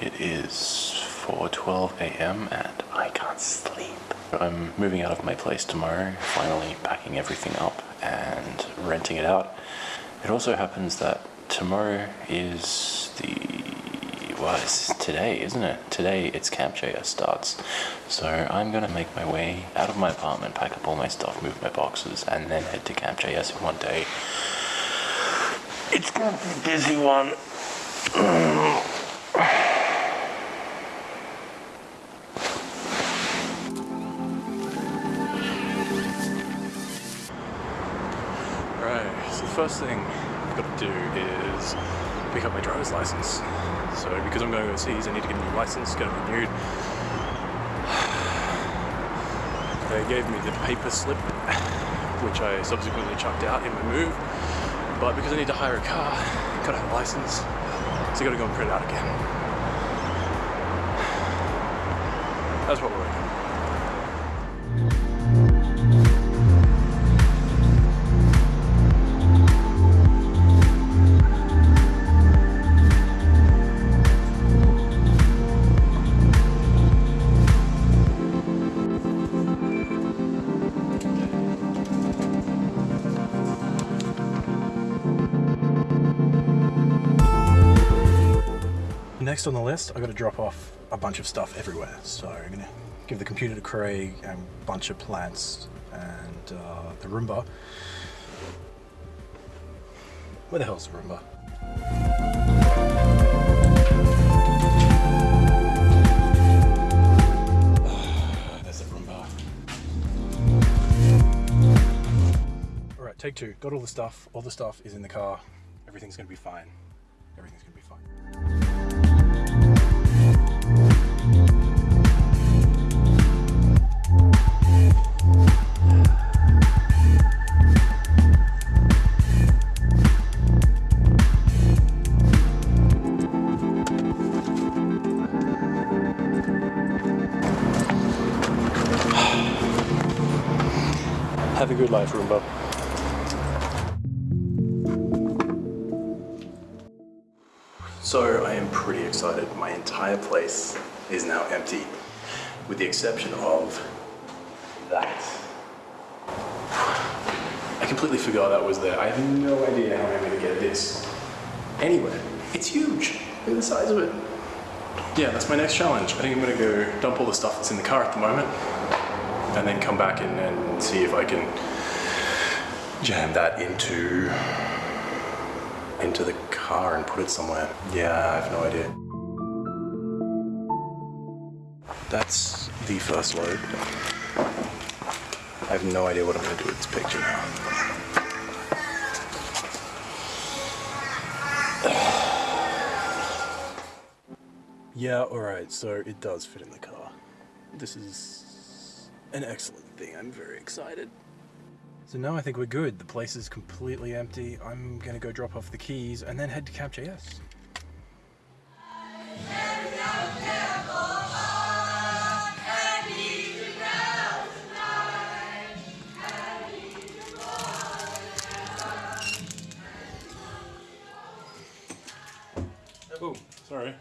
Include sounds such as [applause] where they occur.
It is 4:12 a.m. and I can't sleep. I'm moving out of my place tomorrow, finally packing everything up and renting it out. It also happens that tomorrow is the well, it's today, isn't it? Today it's Camp JS starts. So I'm gonna make my way out of my apartment, pack up all my stuff, move my boxes, and then head to Camp JS in one day. It's gonna be a busy one. [clears throat] Right, so the first thing I've got to do is pick up my driver's license. So because I'm going overseas, I need to get a new license, get it renewed. [sighs] They gave me the paper slip, which I subsequently chucked out in my move. But because I need to hire a car, gotta have a license, so I gotta go and print it out again. [sighs] That's what we're working on. Next on the list, I've got to drop off a bunch of stuff everywhere. So I'm gonna give the computer to Craig and a bunch of plants and uh, the Roomba. Where the hell's the Roomba? [sighs] There's the Roomba. All right, take two. Got all the stuff. All the stuff is in the car. Everything's gonna be fine. Everything's gonna be fine. Have a good life, Roomba. So I am pretty excited. My entire place is now empty, with the exception of that. I completely forgot that was there. I have no idea how I'm going to get this anywhere. It's huge. Look at the size of it. Yeah, that's my next challenge. I think I'm going to go dump all the stuff that's in the car at the moment, and then come back and, and see if I can jam that into into the car and put it somewhere. Yeah, I have no idea. That's the first load. I have no idea what I'm going to do with this picture now. [sighs] Yeah, alright, so it does fit in the car. This is an excellent thing. I'm very excited. So now I think we're good. The place is completely empty. I'm gonna go drop off the keys and then head to Camp JS. Oh, sorry.